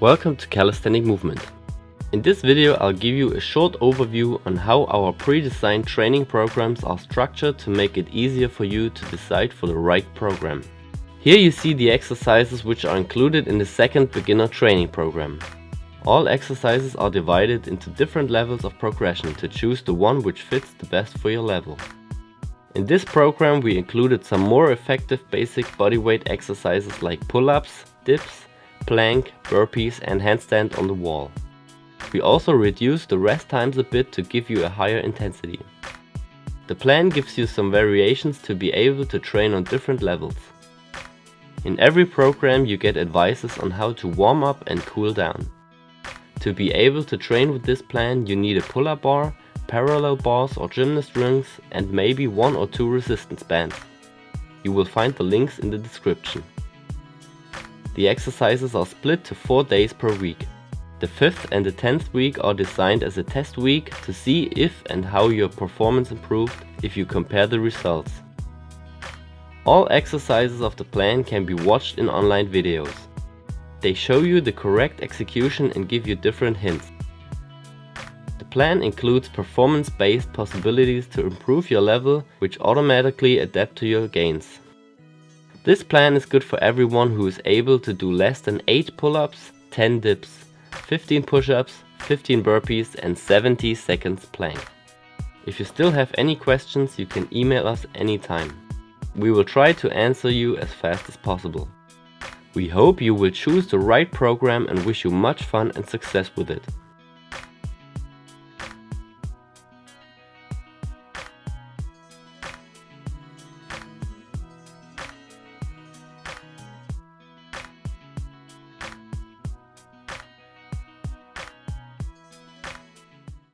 Welcome to Calisthenic Movement. In this video I'll give you a short overview on how our pre-designed training programs are structured to make it easier for you to decide for the right program. Here you see the exercises which are included in the second beginner training program. All exercises are divided into different levels of progression to choose the one which fits the best for your level. In this program we included some more effective basic bodyweight exercises like pull-ups, dips, plank, burpees and handstand on the wall. We also reduced the rest times a bit to give you a higher intensity. The plan gives you some variations to be able to train on different levels. In every program you get advices on how to warm up and cool down. To be able to train with this plan you need a pull-up bar, parallel bars or gymnast rings and maybe one or two resistance bands. You will find the links in the description. The exercises are split to 4 days per week. The 5th and the 10th week are designed as a test week to see if and how your performance improved if you compare the results. All exercises of the plan can be watched in online videos. They show you the correct execution and give you different hints. Plan includes performance-based possibilities to improve your level which automatically adapt to your gains. This plan is good for everyone who is able to do less than 8 pull-ups, 10 dips, 15 push-ups, 15 burpees and 70 seconds plank. If you still have any questions you can email us anytime. We will try to answer you as fast as possible. We hope you will choose the right program and wish you much fun and success with it.